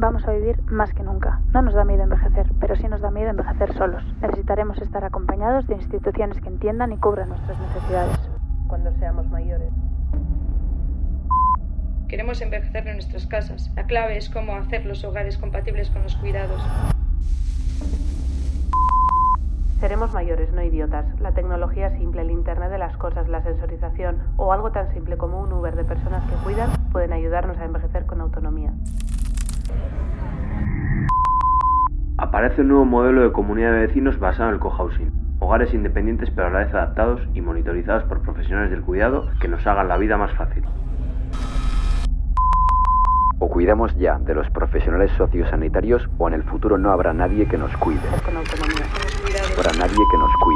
Vamos a vivir más que nunca. No nos da miedo envejecer, pero sí nos da miedo envejecer solos. Necesitaremos estar acompañados de instituciones que entiendan y cubran nuestras necesidades. Cuando seamos mayores. Queremos envejecer en nuestras casas. La clave es cómo hacer los hogares compatibles con los cuidados. Seremos mayores, no idiotas. La tecnología simple, el Internet de las cosas, la sensorización o algo tan simple como un Uber de personas que cuidan pueden ayudarnos a envejecer con autonomía. Aparece un nuevo modelo de comunidad de vecinos basado en el cohousing. Hogares independientes pero a la vez adaptados y monitorizados por profesionales del cuidado que nos hagan la vida más fácil. O cuidamos ya de los profesionales sociosanitarios o en el futuro no habrá nadie que nos cuide. No habrá nadie que nos cuide.